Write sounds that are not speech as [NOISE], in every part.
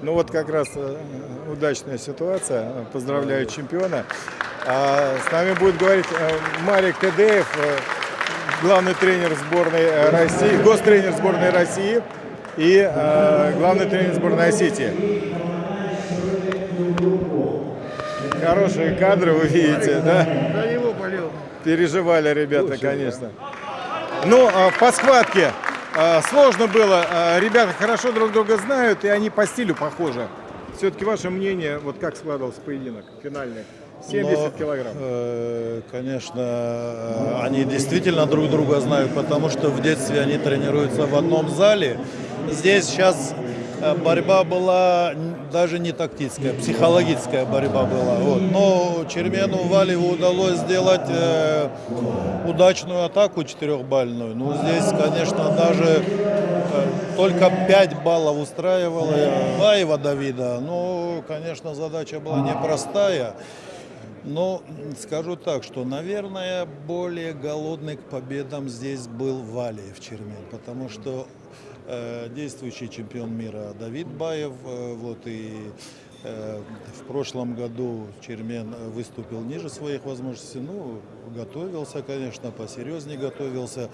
Ну вот как раз э, удачная ситуация. Поздравляю чемпиона. А с нами будет говорить э, Марик Тедеев, э, главный тренер сборной России, гостренер сборной России и главный тренер сборной Осетии. Хорошие кадры вы видите, да? За него болел. Переживали ребята, конечно. Ну, а, по схватке сложно было. А, Ребята хорошо друг друга знают, и они по стилю похожи. Все-таки ваше мнение, вот как складывался поединок финальный? 70 Но, килограмм. э, конечно, э, они действительно друг друга знают, потому что в детстве они тренируются в одном зале. Здесь сейчас борьба была даже не тактическая, психологическая борьба была. Вот. Но Чермену Валеву удалось сделать э, удачную атаку четырехбальную. Ну, здесь, конечно, даже э, только 5 баллов устраивало э, Баева Давида. Ну, конечно, задача была непростая. Но м, скажу так, что, наверное, более голодный к победам здесь был Валиев Чермен, потому что э, действующий чемпион мира Давид Баев, э, вот и э, в прошлом году Чермен выступил ниже своих возможностей, ну, готовился, конечно, посерьезнее готовился.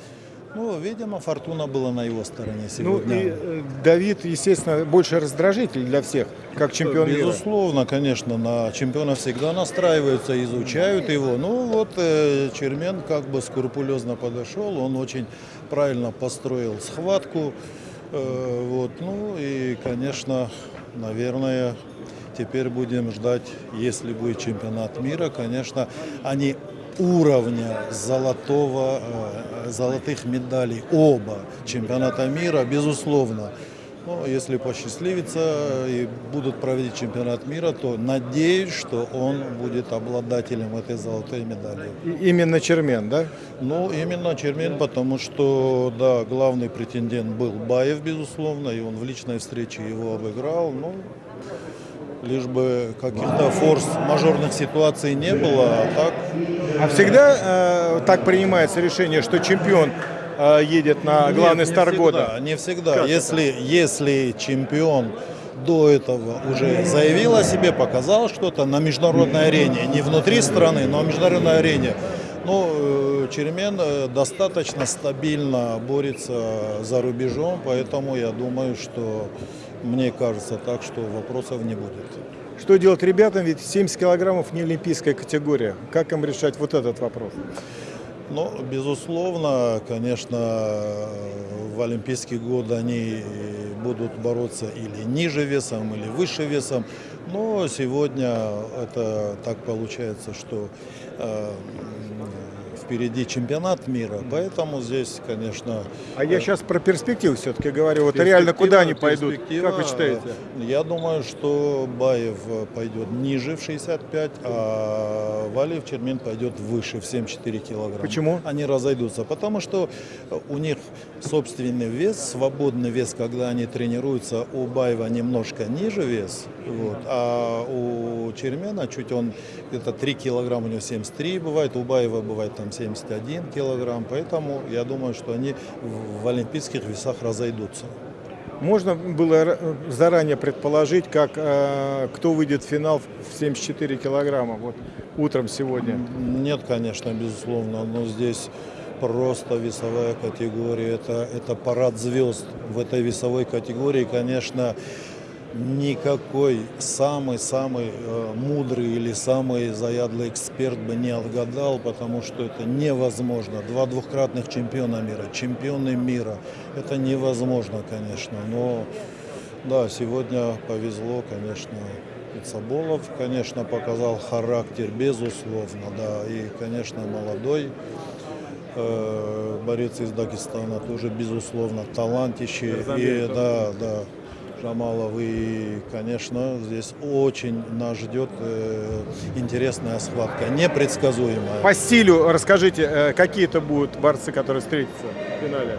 Ну, видимо, фортуна была на его стороне Ну сегодня. и э, Давид, естественно, больше раздражитель для всех, как чемпион мира. Безусловно, конечно, на чемпиона всегда настраиваются, изучают его. Ну вот э, Чермен как бы скрупулезно подошел, он очень правильно построил схватку. Э, вот, ну и, конечно, наверное, теперь будем ждать, если будет чемпионат мира, конечно, они уровня золотого, э, золотых медалей оба чемпионата мира, безусловно. Ну, если посчастливится и будут проводить чемпионат мира, то надеюсь, что он будет обладателем этой золотой медали. И- Именно Чермен, да? Ну, именно Чермен, потому что, да, главный претендент был Баев, безусловно, и он в личной встрече его обыграл. Ну, лишь бы каких-то форс-мажорных ситуаций не было, а так А всегда э, так принимается решение, что чемпион э, едет на главный Нет, не стар всегда, года? Не всегда. Как если, если чемпион до этого уже заявил о себе, показал что-то на международной арене, не внутри страны, но на международной арене, ну, э, Чермен э, достаточно стабильно борется за рубежом, поэтому я думаю, что мне кажется так, что вопросов не будет. Что делать ребятам, ведь 70 килограммов не олимпийская категория. Как им решать вот этот вопрос? Ну, безусловно, конечно, в Олимпийский год они будут бороться или ниже весом, или выше весом. Но сегодня это так получается, что э, впереди чемпионат мира, поэтому здесь, конечно... А я сейчас про перспективу все-таки говорю. Вот реально куда они пойдут? Как вы считаете? Я думаю, что Баев пойдет ниже в 65, а Валиев Чермен пойдет выше в 74 килограмма. Почему? Они разойдутся, потому что у них собственный вес, свободный вес, когда они тренируются, у Баева немножко ниже вес, вот, а у Чермена чуть он где-то 3 килограмма, у него 73 бывает, у Баева бывает там 71 килограмм, поэтому я думаю, что они в- олимпийских весах разойдутся. Можно было заранее предположить, как, э, кто выйдет в финал в 74 килограмма вот утром сегодня? Нет, конечно, безусловно, но здесь просто весовая категория, это, это парад звезд в этой весовой категории, конечно, никакой самый-самый э, мудрый или самый заядлый эксперт бы не отгадал, потому что это невозможно. Два двухкратных чемпиона мира, чемпионы мира, это невозможно, конечно, но да, сегодня повезло, конечно, Цаболов, конечно, показал характер, безусловно, да, и, конечно, молодой э, борец из Дагестана тоже, безусловно, талантище, и, да, да, Жамалов, и, конечно, здесь очень нас ждет э, интересная схватка, непредсказуемая. По стилю расскажите, э, какие это будут борцы, которые встретятся в финале?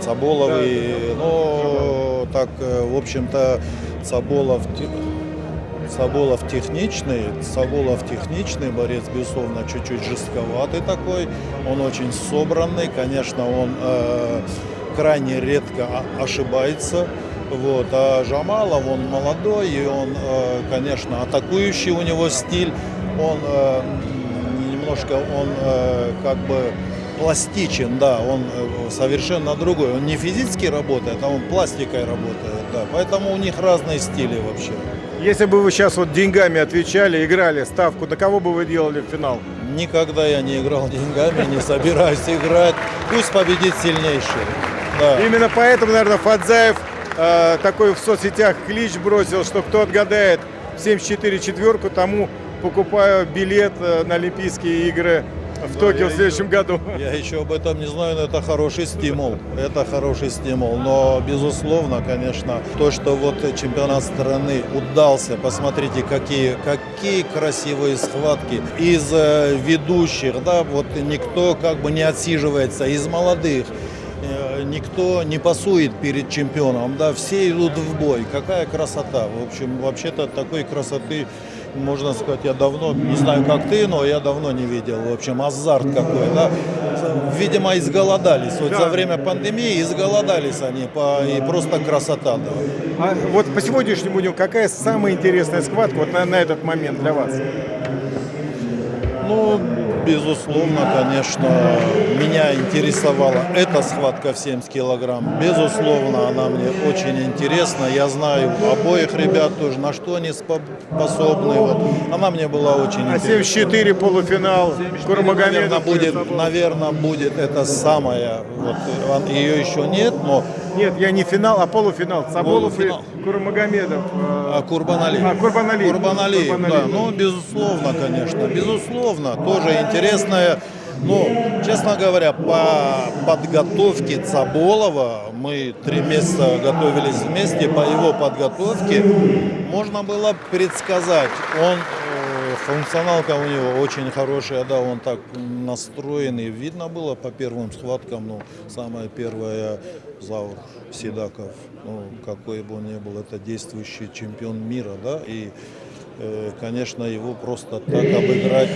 Цаболов Да, и, ну, так, э, в общем-то, Цаболов, Цаболов техничный, Цаболов техничный борец, безусловно, чуть-чуть жестковатый такой, он очень собранный, конечно, он э, крайне редко ошибается, Вот. А Жамалов, он молодой, и он, э, конечно, атакующий у него стиль. Он э, немножко, он э, как бы пластичен, да, он совершенно другой. Он не физически работает, а он пластикой работает, да. Поэтому у них разные стили вообще. Если бы вы сейчас вот деньгами отвечали, играли ставку, на кого бы вы делали в финал? Никогда я не играл [LAUGHS] деньгами, не собираюсь играть. Пусть победит сильнейший. Да. Именно поэтому, наверное, Фадзаев э, такой в соцсетях клич бросил, что кто отгадает в 74 четверку, тому покупаю билет э, на Олимпийские игры в Токио в следующем году. Я еще об этом не знаю, но это хороший стимул. Это хороший стимул. Но, безусловно, конечно, то, что вот чемпионат страны удался, посмотрите, какие, какие красивые схватки из э, ведущих, да, вот никто как бы не отсиживается, из молодых. Никто не пасует перед чемпионом, да, все идут в бой. Какая красота. В общем, вообще-то такой красоты, можно сказать, я давно, не знаю как ты, но я давно не видел. В общем, азарт какой, да. Видимо, изголодались. Вот за время пандемии изголодались они, по- и просто красота, да. А вот по сегодняшнему дню какая самая интересная схватка вот на, на этот момент для вас? Ну, безусловно, конечно, меня интересовала эта схватка в 70 килограмм. Безусловно, она мне очень интересна. Я знаю обоих ребят тоже, на что они спо- способны. Вот. Она мне была очень А интересна. 74 полуфинал Наверное, Курмагомедов. будет, наверное, будет это самое. Вот, ее еще нет, но Нет, я не финал, а полуфинал. Саболов Полуфинал. и Курмагомедов. э, А, Курбаналиев. А, Курбаналиев. Курбаналиев, Курбаналиев. да. Ну, безусловно, конечно. Безусловно. Тоже интересная. Ну, честно говоря, по подготовке Цаболова, мы три месяца готовились вместе, по его подготовке можно было предсказать. Он, функционалка у него очень хорошая, да, он так настроенный. Видно было по первым схваткам, ну, самое первое, Заур Седаков, ну, какой бы он ни был, это действующий чемпион мира, да, и Конечно, его просто так обыграть.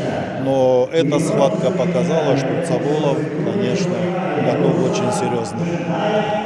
Но эта схватка показала, что Цаболов, конечно, готов очень серьезно.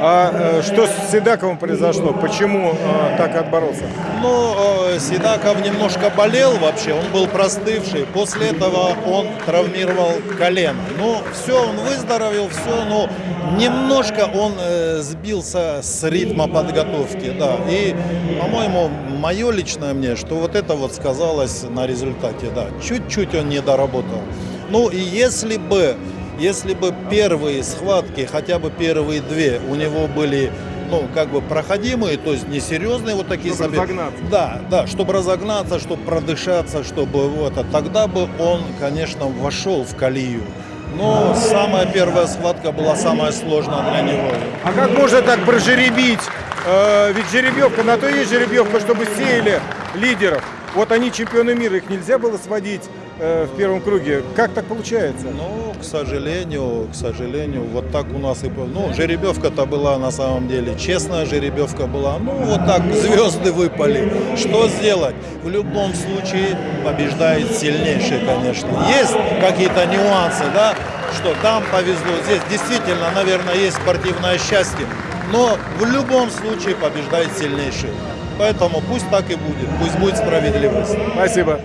А э, что с Седаковым произошло? Почему э, так отборолся? Ну, э, Сидаков немножко болел вообще, он был простывший. После этого он травмировал колено. Ну, все, он выздоровел, все, но немножко он э, сбился с ритма подготовки, да. И, по-моему, мое личное мнение, что вот это вот сказалось на результате, да. Чуть-чуть он не доработал. Ну, и если бы, если бы первые схватки, хотя бы первые две, у него были ну, как бы проходимые, то есть несерьезные вот такие Чтобы забеги. разогнаться. Да, да, чтобы разогнаться, чтобы продышаться, чтобы вот, а тогда бы он, конечно, вошел в колею. Но самая первая схватка была самая сложная для него. А как можно так прожеребить? Э, ведь жеребьевка, на то и есть жеребьевка, чтобы сеяли лидеров. Вот они чемпионы мира, их нельзя было сводить э, в первом круге. Как так получается? Ну, к сожалению, к сожалению, вот так у нас и... Ну, жеребьевка-то была на самом деле, честная жеребьевка была. Ну, вот так звезды выпали. Что сделать? В любом случае побеждает сильнейший, конечно. Есть какие-то нюансы, да, что там повезло. Здесь действительно, наверное, есть спортивное счастье. Но в любом случае побеждает сильнейший. Поэтому пусть так и будет, пусть будет справедливость. Спасибо.